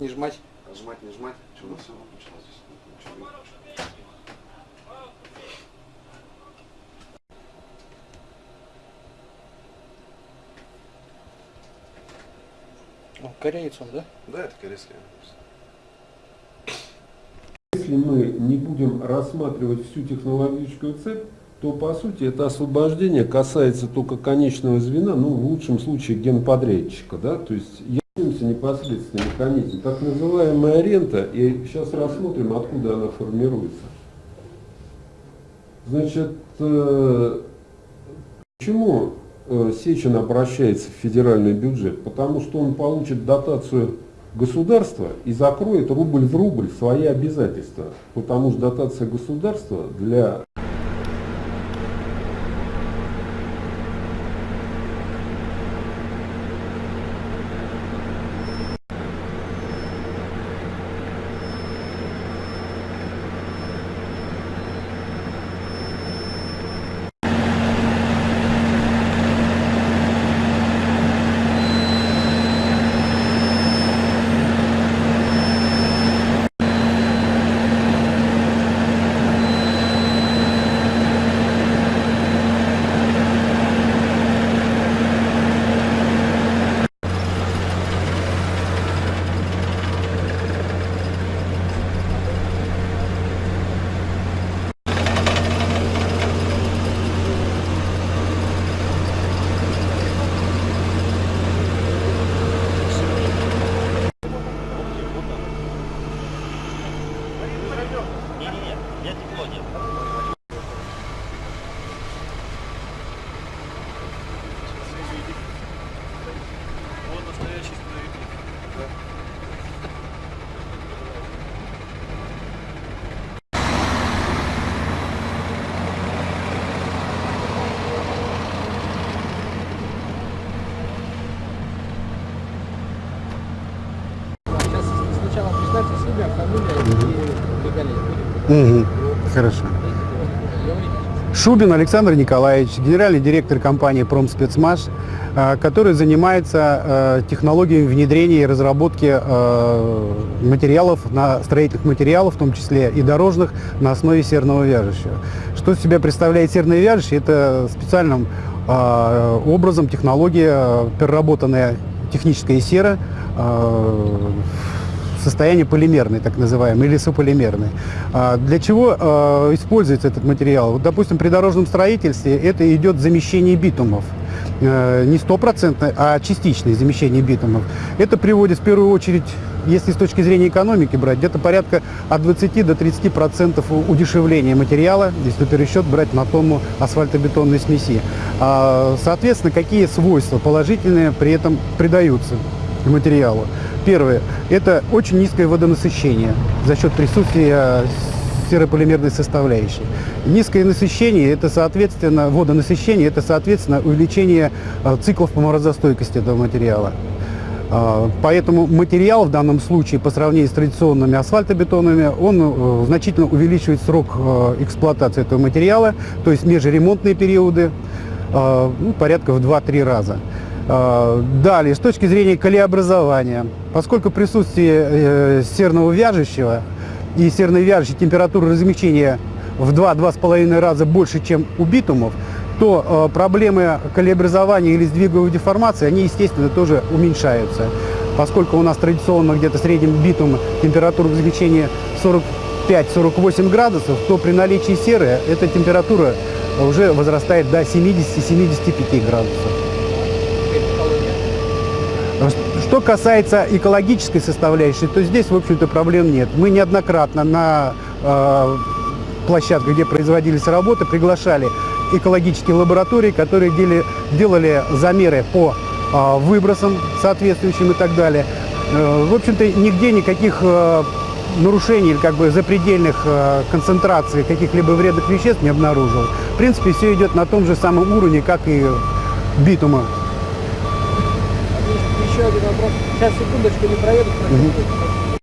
Не жмать. Нажимать, не жмать. Что у нас все выключено здесь? Ничего Кореец он, да? Да, это корейский. Если мы не будем рассматривать всю технологическую цепь, то по сути это освобождение касается только конечного звена, ну в лучшем случае генподрядчика, да, то есть являемся непосредственно механизм. Так называемая рента, и сейчас рассмотрим, откуда она формируется. Значит, э, почему э, Сечин обращается в федеральный бюджет? Потому что он получит дотацию государства и закроет рубль в рубль свои обязательства. Потому что дотация государства для Мгм. Хорошо. Шубин Александр Николаевич, генеральный директор компании «Промспецмаш», э, который занимается э, технологиями внедрения и разработки э, материалов, на, строительных материалов, в том числе и дорожных, на основе серного вяжущего. Что из себя представляет серное вяжущее? Это специальным образом технология, переработанная техническая сера, состояние полимерной, так называемой, или сополимерной. А, Для чего а, используется этот материал? Вот, допустим, при дорожном строительстве это идет замещение битумов. Э, Не стопроцентное, а частичное замещение битумов. Это приводит в первую очередь, если с точки зрения экономики брать, где-то порядка от 20 до 30 процентов удешевления материала, если пересчет брать на тонну асфальтобетонной смеси. А, Соответственно, какие свойства положительные при этом придаются материалу? Первое – это очень низкое водонасыщение за счет присутствия серополимерной составляющей. Низкое насыщение – это, соответственно, водонасыщение – это, соответственно, увеличение э, циклов по морозостойкости этого материала. А, Поэтому материал в данном случае по сравнению с традиционными асфальтобетонами, он э, значительно увеличивает срок э, эксплуатации этого материала, то есть межремонтные периоды ну, порядка в 2-3 раза. А, Далее, с точки зрения колеобразования, поскольку присутствие э, серного вяжущего и серной вяжущей температура размягчения в 2-2,5 раза больше, чем у битумов, то э, проблемы колеобразования или сдвиговой деформации, они, естественно, тоже уменьшаются. Поскольку у нас традиционно где-то в среднем битум температура размягчения 45-48 градусов, то при наличии серы эта температура уже возрастает до 70-75 градусов. Что касается экологической составляющей, то здесь, в общем-то, проблем нет. Мы неоднократно на э, площадках, где производились работы, приглашали экологические лаборатории, которые дели, делали замеры по э, выбросам соответствующим и так далее. Э, в общем-то, нигде никаких э, нарушений или как бы запредельных э, концентраций каких-либо вредных веществ не обнаружил. В принципе, все идет на том же самом уровне, как и битума. Еще один вопрос. Сейчас, секундочку, не проедут.